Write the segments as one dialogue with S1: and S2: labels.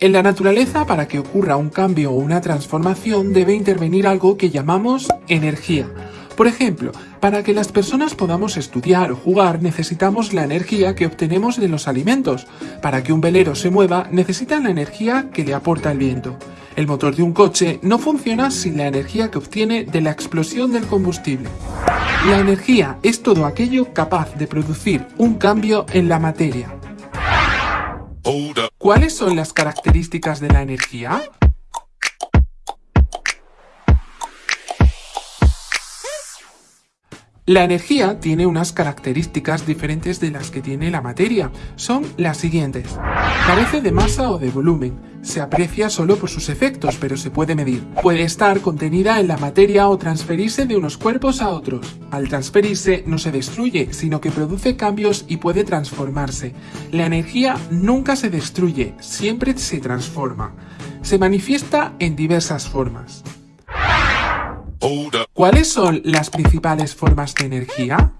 S1: En la naturaleza, para que ocurra un cambio o una transformación, debe intervenir algo que llamamos energía. Por ejemplo, para que las personas podamos estudiar o jugar necesitamos la energía que obtenemos de los alimentos. Para que un velero se mueva necesita la energía que le aporta el viento. El motor de un coche no funciona sin la energía que obtiene de la explosión del combustible. La energía es todo aquello capaz de producir un cambio en la materia. ¿Cuáles son las características de la energía? La energía tiene unas características diferentes de las que tiene la materia. Son las siguientes. Carece de masa o de volumen. Se aprecia solo por sus efectos, pero se puede medir. Puede estar contenida en la materia o transferirse de unos cuerpos a otros. Al transferirse no se destruye, sino que produce cambios y puede transformarse. La energía nunca se destruye, siempre se transforma. Se manifiesta en diversas formas. ¿Cuáles son las principales formas de energía?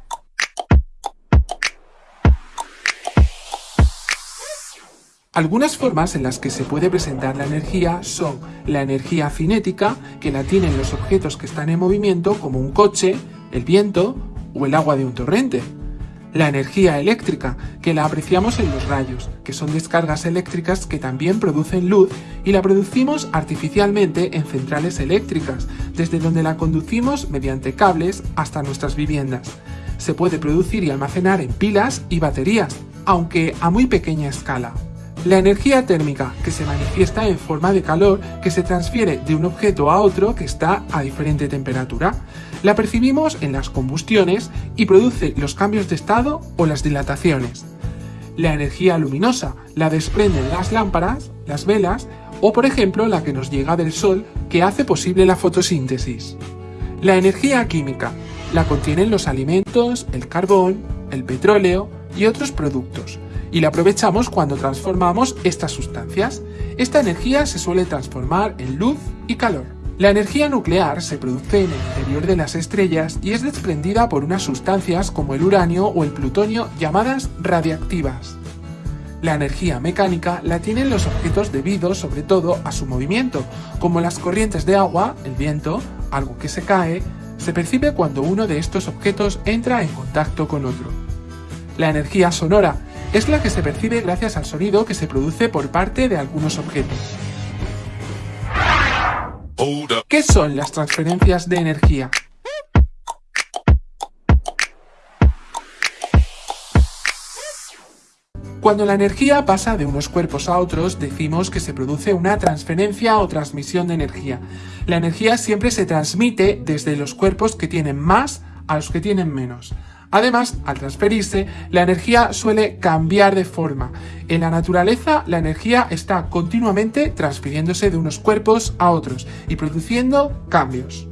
S1: Algunas formas en las que se puede presentar la energía son la energía cinética, que la tienen los objetos que están en movimiento, como un coche, el viento o el agua de un torrente. La energía eléctrica, que la apreciamos en los rayos, que son descargas eléctricas que también producen luz y la producimos artificialmente en centrales eléctricas, desde donde la conducimos mediante cables hasta nuestras viviendas. Se puede producir y almacenar en pilas y baterías, aunque a muy pequeña escala. La energía térmica, que se manifiesta en forma de calor que se transfiere de un objeto a otro que está a diferente temperatura. La percibimos en las combustiones y produce los cambios de estado o las dilataciones. La energía luminosa la desprenden las lámparas, las velas o por ejemplo la que nos llega del sol que hace posible la fotosíntesis. La energía química la contienen los alimentos, el carbón, el petróleo y otros productos y la aprovechamos cuando transformamos estas sustancias. Esta energía se suele transformar en luz y calor. La energía nuclear se produce en el interior de las estrellas y es desprendida por unas sustancias como el uranio o el plutonio llamadas radiactivas. La energía mecánica la tienen los objetos debido sobre todo a su movimiento, como las corrientes de agua, el viento, algo que se cae, se percibe cuando uno de estos objetos entra en contacto con otro. La energía sonora es la que se percibe gracias al sonido que se produce por parte de algunos objetos. ¿Qué son las transferencias de energía? Cuando la energía pasa de unos cuerpos a otros, decimos que se produce una transferencia o transmisión de energía. La energía siempre se transmite desde los cuerpos que tienen más a los que tienen menos. Además, al transferirse, la energía suele cambiar de forma. En la naturaleza, la energía está continuamente transfiriéndose de unos cuerpos a otros y produciendo cambios.